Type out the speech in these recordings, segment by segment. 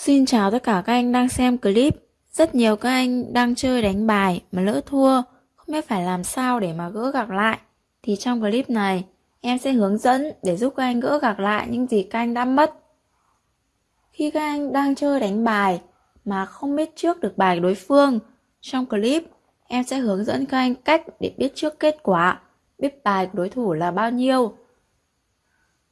Xin chào tất cả các anh đang xem clip. Rất nhiều các anh đang chơi đánh bài mà lỡ thua, không biết phải làm sao để mà gỡ gạc lại. Thì trong clip này, em sẽ hướng dẫn để giúp các anh gỡ gạc lại những gì các anh đã mất. Khi các anh đang chơi đánh bài mà không biết trước được bài đối phương, trong clip em sẽ hướng dẫn các anh cách để biết trước kết quả, biết bài của đối thủ là bao nhiêu.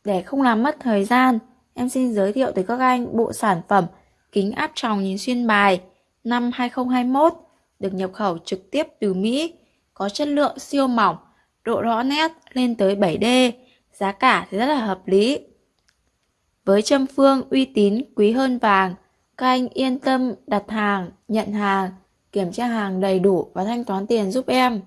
Để không làm mất thời gian, em xin giới thiệu tới các anh bộ sản phẩm kính áp tròng nhìn xuyên bài năm 2021 được nhập khẩu trực tiếp từ Mỹ, có chất lượng siêu mỏng, độ rõ nét lên tới 7D, giá cả thì rất là hợp lý. Với châm phương uy tín quý hơn vàng, các anh yên tâm đặt hàng, nhận hàng, kiểm tra hàng đầy đủ và thanh toán tiền giúp em.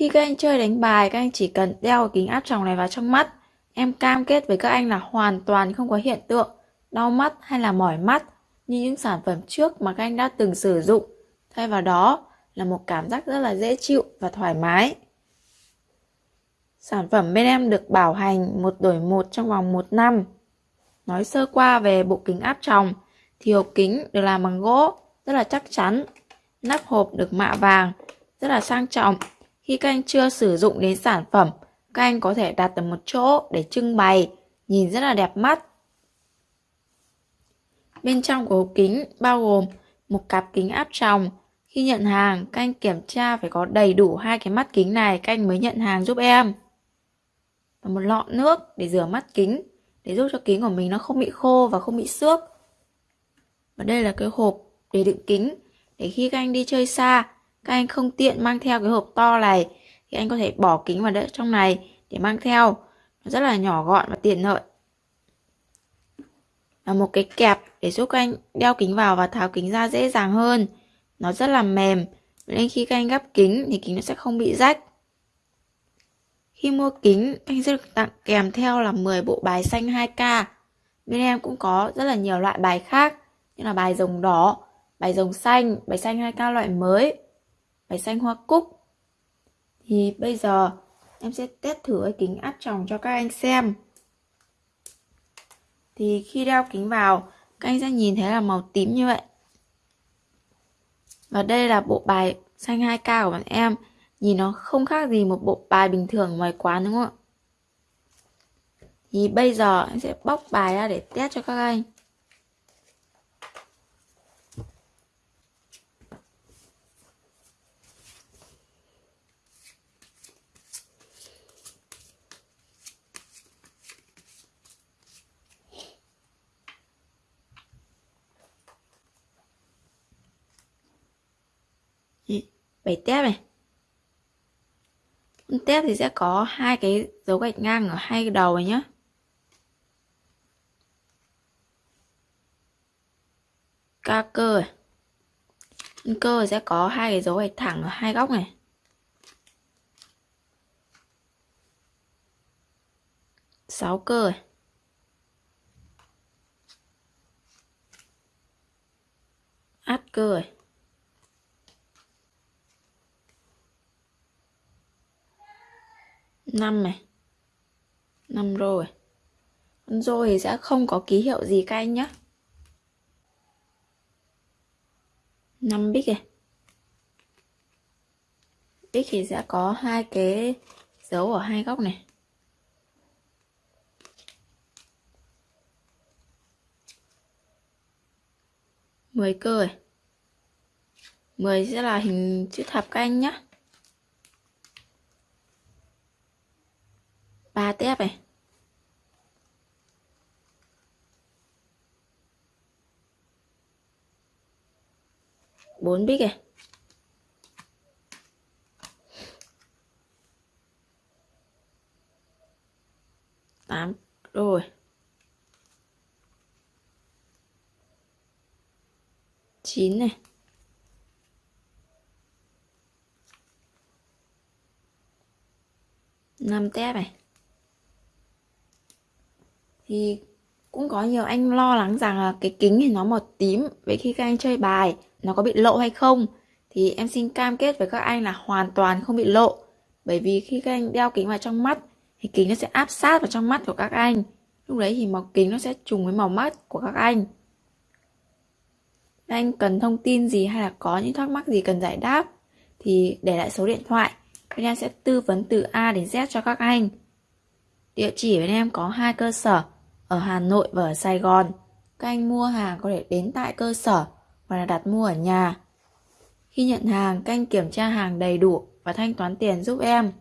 Khi các anh chơi đánh bài, các anh chỉ cần đeo kính áp tròng này vào trong mắt. Em cam kết với các anh là hoàn toàn không có hiện tượng đau mắt hay là mỏi mắt như những sản phẩm trước mà các anh đã từng sử dụng. Thay vào đó là một cảm giác rất là dễ chịu và thoải mái. Sản phẩm bên em được bảo hành một đổi một trong vòng một năm. Nói sơ qua về bộ kính áp tròng thì hộp kính được làm bằng gỗ rất là chắc chắn. Nắp hộp được mạ vàng rất là sang trọng khi các anh chưa sử dụng đến sản phẩm, các anh có thể đặt ở một chỗ để trưng bày, nhìn rất là đẹp mắt. Bên trong của hộp kính bao gồm một cặp kính áp tròng. Khi nhận hàng, các anh kiểm tra phải có đầy đủ hai cái mắt kính này các anh mới nhận hàng giúp em. Và một lọ nước để rửa mắt kính, để giúp cho kính của mình nó không bị khô và không bị xước. Và đây là cái hộp để đựng kính, để khi các anh đi chơi xa, các anh không tiện mang theo cái hộp to này, thì anh có thể bỏ kính vào đỡ trong này để mang theo. Nó rất là nhỏ gọn và tiện lợi. Và một cái kẹp để giúp các anh đeo kính vào và tháo kính ra dễ dàng hơn. Nó rất là mềm, nên khi các anh gắp kính thì kính nó sẽ không bị rách. Khi mua kính, anh sẽ được tặng kèm theo là 10 bộ bài xanh 2K bên em cũng có rất là nhiều loại bài khác, như là bài rồng đỏ, bài rồng xanh, bài xanh 2K loại mới bài xanh hoa cúc. Thì bây giờ em sẽ test thử cái kính áp tròng cho các anh xem. Thì khi đeo kính vào, các anh sẽ nhìn thấy là màu tím như vậy. Và đây là bộ bài xanh 2K của bạn em. Nhìn nó không khác gì một bộ bài bình thường ngoài quán, đúng không ạ? Thì bây giờ em sẽ bóc bài ra để test cho các anh. Bảy tép này. Con tép thì sẽ có hai cái dấu gạch ngang ở hai cái đầu này nhé ca cơ con cơ sẽ có hai cái dấu gạch thẳng ở hai góc này. Sáu cơ át cơ này năm này. Năm rồi. Con rô thì sẽ không có ký hiệu gì các anh nhé năm bích này. Bích thì sẽ có hai cái dấu ở hai góc này. Mười cơ này. Mười sẽ là hình chữ thập các anh nhé ba tép này. Bốn bít này. Tám. Rồi. Chín này. Năm tép này thì cũng có nhiều anh lo lắng rằng là cái kính thì nó màu tím, vậy khi các anh chơi bài, nó có bị lộ hay không thì em xin cam kết với các anh là hoàn toàn không bị lộ bởi vì khi các anh đeo kính vào trong mắt, thì kính nó sẽ áp sát vào trong mắt của các anh Lúc đấy thì màu kính nó sẽ trùng với màu mắt của các anh. Anh cần thông tin gì hay là có những thắc mắc gì cần giải đáp, thì để lại số điện thoại. Bên em sẽ tư vấn từ A đến Z cho các anh. Địa chỉ bên em có hai cơ sở ở Hà Nội và ở Sài Gòn. Các anh mua hàng có thể đến tại cơ sở hoặc là đặt mua ở nhà. Khi nhận hàng, các anh kiểm tra hàng đầy đủ và thanh toán tiền giúp em.